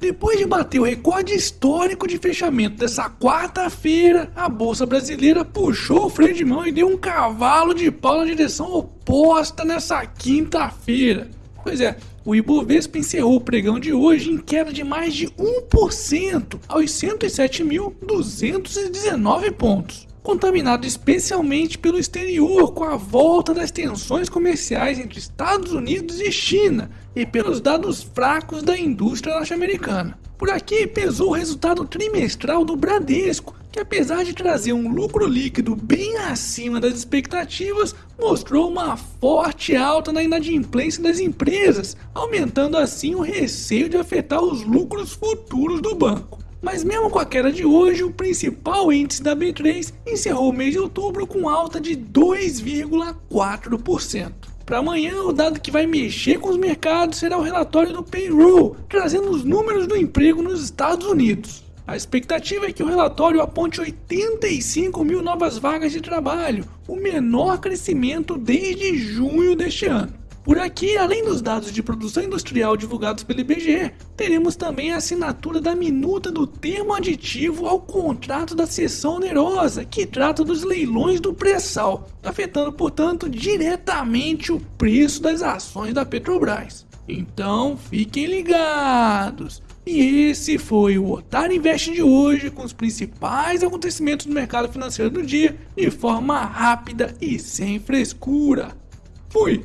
Depois de bater o recorde histórico de fechamento dessa quarta-feira, a bolsa brasileira puxou o freio de mão e deu um cavalo de pau na direção oposta nessa quinta-feira. Pois é, o Ibovespa encerrou o pregão de hoje em queda de mais de 1% aos 107.219 pontos contaminado especialmente pelo exterior com a volta das tensões comerciais entre Estados Unidos e China e pelos dados fracos da indústria norte-americana. Por aqui pesou o resultado trimestral do Bradesco, que apesar de trazer um lucro líquido bem acima das expectativas, mostrou uma forte alta na inadimplência das empresas, aumentando assim o receio de afetar os lucros futuros do banco. Mas mesmo com a queda de hoje, o principal índice da B3 encerrou o mês de outubro com alta de 2,4%. Para amanhã, o dado que vai mexer com os mercados será o relatório do payroll, trazendo os números do emprego nos Estados Unidos. A expectativa é que o relatório aponte 85 mil novas vagas de trabalho, o menor crescimento desde junho deste ano. Por aqui, além dos dados de produção industrial divulgados pelo IBGE, teremos também a assinatura da minuta do termo aditivo ao contrato da seção onerosa, que trata dos leilões do pré-sal, afetando, portanto, diretamente o preço das ações da Petrobras. Então, fiquem ligados! E esse foi o Otário Invest de hoje, com os principais acontecimentos do mercado financeiro do dia, de forma rápida e sem frescura. Fui!